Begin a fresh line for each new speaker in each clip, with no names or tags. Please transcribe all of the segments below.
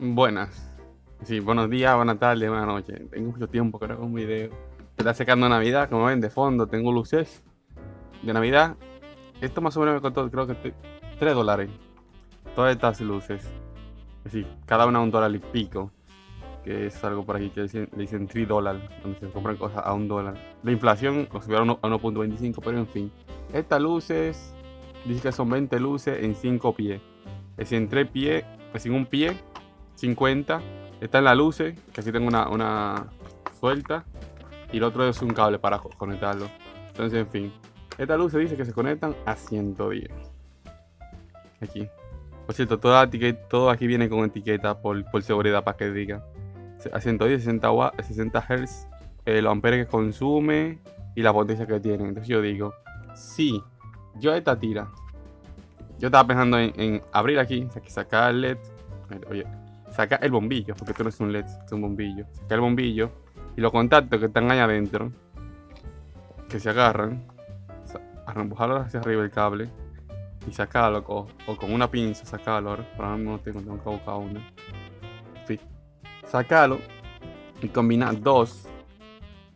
Buenas. Sí, buenos días, buenas tardes, buenas noches. Tengo mucho tiempo que un video. Está secando Navidad, como ven de fondo, tengo luces de Navidad. Esto más o menos me costó, creo que 3 dólares. Todas estas luces. Es decir, cada una un dólar y pico. Que es algo por aquí que le dicen 3 dólares, donde se compran cosas a un dólar. La inflación lo subieron a 1.25, pero en fin. Estas luces, dice que son 20 luces en 5 pies. Es decir, en 3 pies, es en un pie, 50. Está en la luces, que aquí tengo una, una suelta. Y el otro es un cable para conectarlo. Entonces, en fin. Esta luz dice que se conectan a 110. Aquí. Por cierto, toda todo aquí viene con etiqueta por, seguridad para que diga. A 110, 60, 60 Hz, los amperes que consume y la potencia que tiene. Entonces yo digo, si yo esta tira, yo estaba pensando en, abrir aquí, sacar el LED, oye, sacar el bombillo, porque esto no es un LED, es un bombillo. Sacar el bombillo y los contactos que están ahí adentro, que se agarran, empujarlo hacia arriba el cable y sacarlo o, con una pinza sacarlo ahora para no tengo, tengo que buscar una sí. sacarlo y combinar dos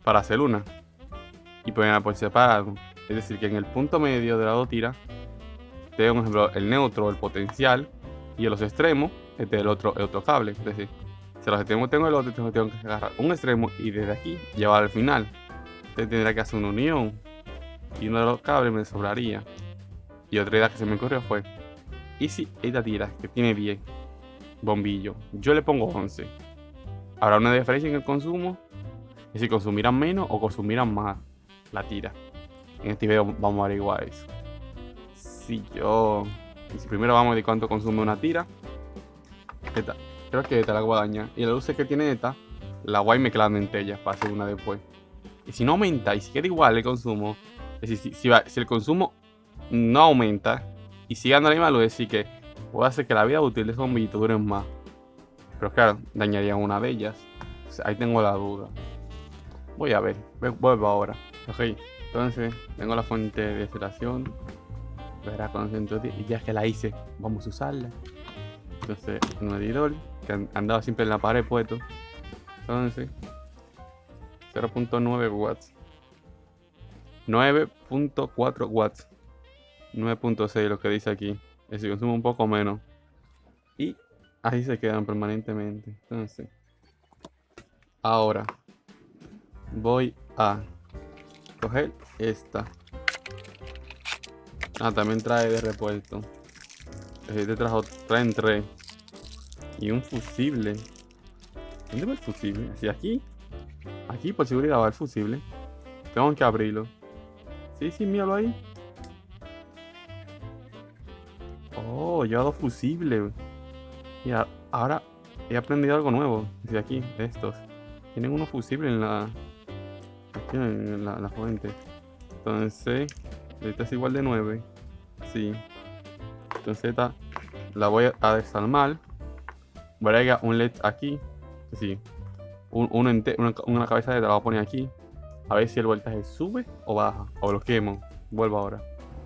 para hacer una y ponerla por separado es decir que en el punto medio de la dos tiras tengo un ejemplo el neutro el potencial y en los extremos este el otro el otro cable es decir si los extremos tengo el otro tengo que agarrar un extremo y desde aquí llevar al final entonces tendrá que hacer una unión y uno de los cables me sobraría. Y otra idea que se me ocurrió fue, ¿y si esta tira que tiene 10 bombillos, yo le pongo 11? ¿Habrá una diferencia en el consumo? ¿Y si consumirán menos o consumirán más la tira? En este video vamos a averiguar eso. Si yo... Si primero vamos a ver cuánto consume una tira. Creo que esta la guadaña. Y la luz que tiene esta, la guay me quedan en ella para hacer una después. Y si no aumenta y si queda igual el consumo, es decir, si, el consumo no aumenta y sigue dando la misma luz, es decir, que puede hacer que la vida útil de esos bombillitos dure más. Pero claro, dañaría una de ellas. ahí tengo la duda. Voy a ver, vuelvo ahora. Ok, entonces tengo la fuente de aceleración. Y ya que la hice, vamos a usarla. Entonces, un medidor que andaba siempre en la pared puesto. Entonces, 0.9 watts. 9.4 watts. 9.6 lo que dice aquí. Es decir, consume un poco menos. Y ahí se quedan permanentemente. Entonces, ahora voy a coger esta. Ah, también trae de repuesto. Este trajo, traen tres. Y un fusible. ¿Dónde va el fusible? ¿Hacia aquí? Aquí por seguridad va el fusible. Tengo que abrirlo. Sí, sí, míralo ahí. Oh, lleva dos fusibles. Y ahora he aprendido algo nuevo. Desde aquí, de estos. Tienen unos fusibles en la. Aquí en la, fuente. Entonces, esta es igual de 9. Sí. Entonces esta la voy a desarmar. Voy a agregar un LED aquí. Sí. Un, una, una cabeza de la voy a poner aquí. A ver si el voltaje sube o baja. O lo quemo. Vuelvo ahora.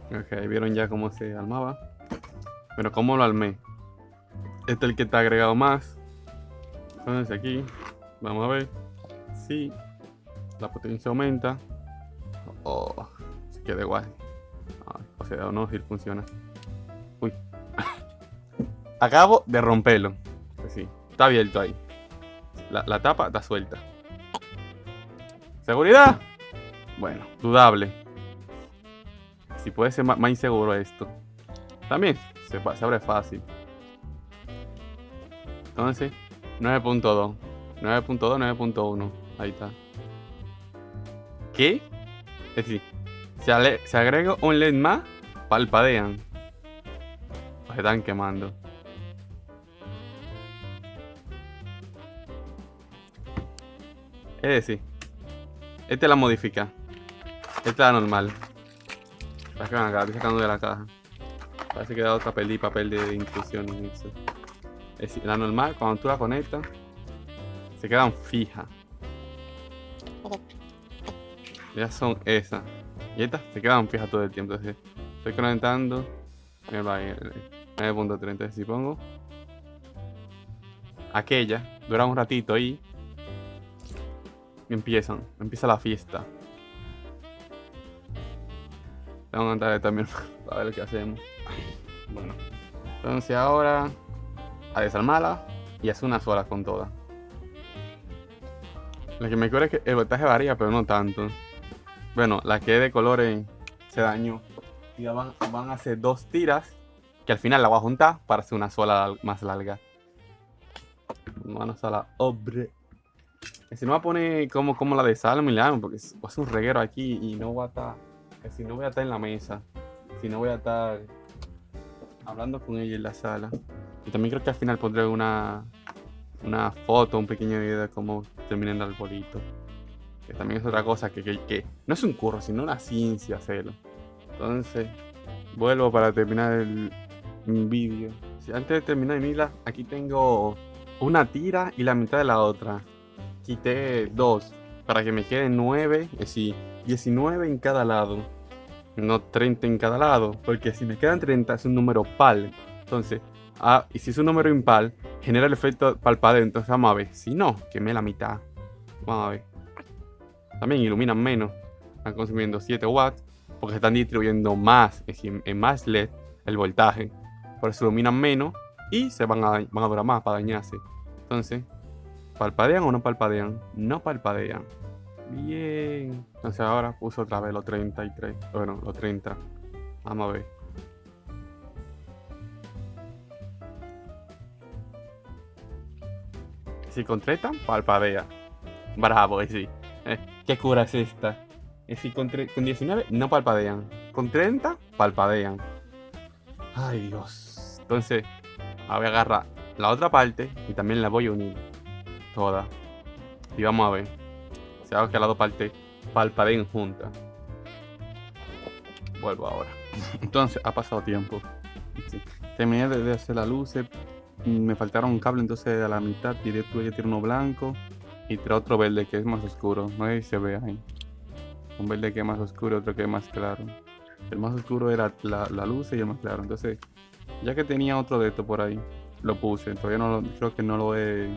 Ok, vieron ya cómo se armaba. Pero cómo lo armé. Este es el que está agregado más. Entonces aquí. Vamos a ver. Si la potencia aumenta. Oh, se queda igual. o sea, no, si funciona. Uy. Acabo de romperlo. Pues sí, está abierto ahí. la tapa está suelta. ¿Seguridad? Bueno, dudable. Si puede ser más, inseguro esto. También se, abre fácil. Entonces, 9.2. 9.2, 9.1. Ahí está. ¿Qué? Es decir, si, agrego un LED más, palpadean. Están quemando. Es decir, este la modifica. Esta es la normal. Sacan acá, estoy sacando de la caja. Parece que da otra peli, papel de eso. Es decir, la normal, cuando tú la conectas, se quedan fijas. Ya son esas. Y estas se quedan fijas todo el tiempo. Estoy conectando. 9.30. Si pongo. aquella, dura un ratito y empiezan, empieza la fiesta. Tengo que entrar también para ver qué hacemos. Bueno, entonces ahora a desarmarla y hacer una sola con todas. Lo que me acuerdo es que el voltaje varía, pero no tanto. Bueno, la que de colores se dañó. Y van, van a hacer dos tiras que al final la voy a juntar para hacer una sola más larga. Vamos a la obre. Si no va a poner como, como la de Salmo y porque va a ser un reguero aquí y no va a estar. Si no voy a estar en la mesa. Si no voy a estar hablando con ella en la sala. Y también creo que al final pondré una, una foto, un pequeño video de cómo termina el arbolito. Que también es otra cosa que, que, no es un curro, sino una ciencia hacerlo. Entonces, vuelvo para terminar el vídeo. Antes de terminar mi vida, aquí tengo una tira y la mitad de la otra. Quité dos para que me queden nueve, es decir, 19 en cada lado. No 30 en cada lado, porque si me quedan 30 es un número par. Entonces, ah, y si es un número impar, genera el efecto palpadeo. Entonces vamos a ver. Si no, quemé la mitad. Vamos a ver. También iluminan menos. Están consumiendo 7 watts. Porque están distribuyendo más, es en más LED el voltaje. Por eso iluminan menos y se van a, van a durar más para dañarse. Entonces, ¿palpadean o no palpadean? No palpadean. Bien. Entonces ahora puso otra vez los 33. Bueno, los 30. Vamos a ver. Si con 30, palpadea. Bravo, sí. ¿Qué cura es esta? Es decir, con, con 19 no palpadean. Con 30, palpadean. Ay, Dios. Entonces, a agarrar la otra parte y también la voy a unir. Toda. Y vamos a ver. Si hago que las dos partes palpadeen juntas. Vuelvo ahora. Entonces, ha pasado tiempo. Terminé de hacer la luz. Me faltaron un cable, entonces a la mitad tiré, tuve que tirar uno blanco y tiré otro verde que es más oscuro. No sé si se ve ahí. Un verde que es más oscuro, otro que es más claro. El más oscuro era la, la luz y el más claro. Entonces, ya que tenía otro de esto por ahí, lo puse. Todavía no lo, creo que no lo he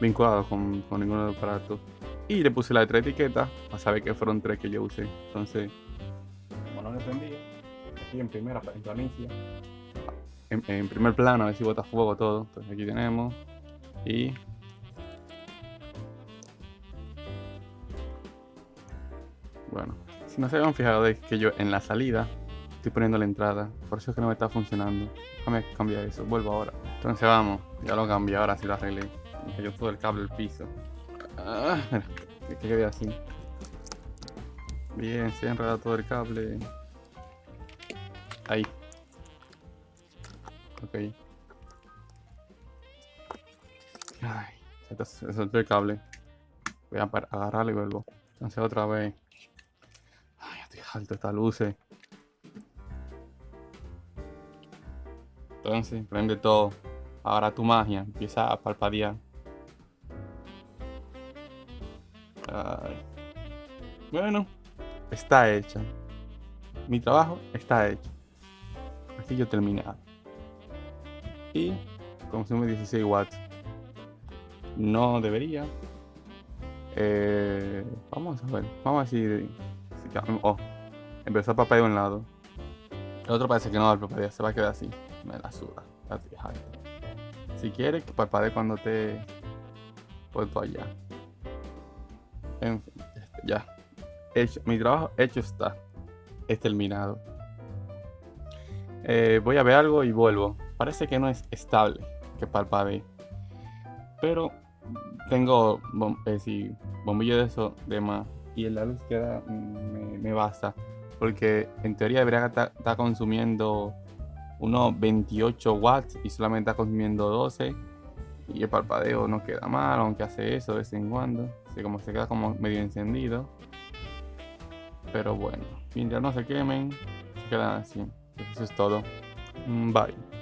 vinculado con, con ninguno de los aparatos. Y le puse la de tres etiquetas para saber que fueron tres que yo usé. Entonces, como no lo entendí, aquí en primera, en planicie, en, en, primer plano, a ver si bota fuego todo. Entonces aquí tenemos. Y. Bueno, si no se habían fijado de que yo en la salida estoy poniendo la entrada. Por eso es que no me está funcionando. Déjame cambiar eso. Vuelvo ahora. Entonces vamos. Ya lo cambié. Ahora sí lo arreglé. Me cayó todo el cable al piso. Ah, mira. Que quede así. Bien, se ha enredado todo el cable. Ahí. Ok. Ay, se soltó el cable. Voy a agarrarlo y vuelvo. Entonces otra vez. Ay, alto esta luces. Entonces, prende todo. Ahora tu magia empieza a palpadear. Bueno, está hecha. Mi trabajo está hecho. Aquí yo terminado. Y consume 16 watts. No debería. Eh, vamos a ver. Vamos a decir. oh, empezó a parpadear de un lado. El otro parece que no va a parpadear, se va a quedar así me la suda. Si quieres que parpadee cuando te puesto allá. En este, ya. Hecho, mi trabajo hecho está. Es terminado. Eh, voy a ver algo y vuelvo. Parece que no es estable que parpadee. Pero tengo eh, bombillo de eso de más. Y la luz queda me, me basta. Porque en teoría debería estar consumiendo unos 28 watts y solamente está consumiendo 12 y el parpadeo no queda mal aunque hace eso de vez en cuando. Así como se queda como medio encendido. Pero bueno mientras no se quemen se quedan así. Eso es todo. Bye